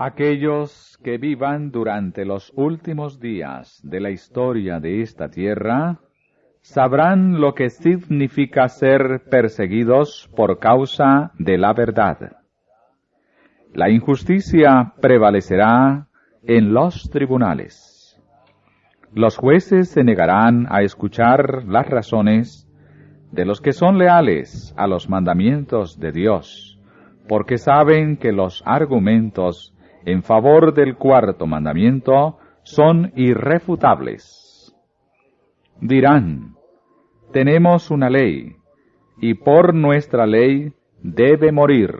Aquellos que vivan durante los últimos días de la historia de esta tierra sabrán lo que significa ser perseguidos por causa de la verdad. La injusticia prevalecerá en los tribunales. Los jueces se negarán a escuchar las razones de los que son leales a los mandamientos de Dios, porque saben que los argumentos en favor del cuarto mandamiento son irrefutables. Dirán, tenemos una ley, y por nuestra ley debe morir.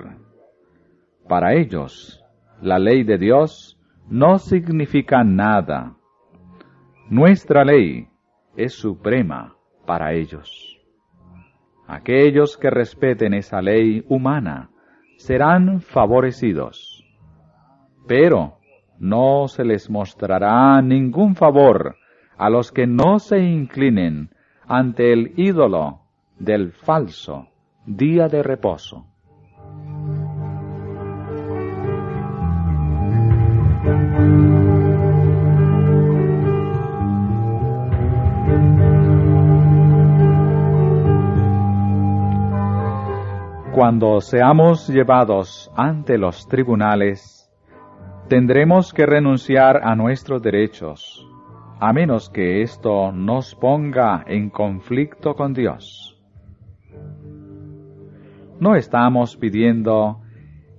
Para ellos, la ley de Dios no significa nada. Nuestra ley es suprema para ellos. Aquellos que respeten esa ley humana serán favorecidos pero no se les mostrará ningún favor a los que no se inclinen ante el ídolo del falso día de reposo. Cuando seamos llevados ante los tribunales, tendremos que renunciar a nuestros derechos, a menos que esto nos ponga en conflicto con Dios. No estamos pidiendo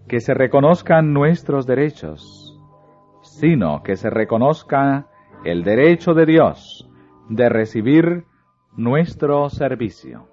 que se reconozcan nuestros derechos, sino que se reconozca el derecho de Dios de recibir nuestro servicio.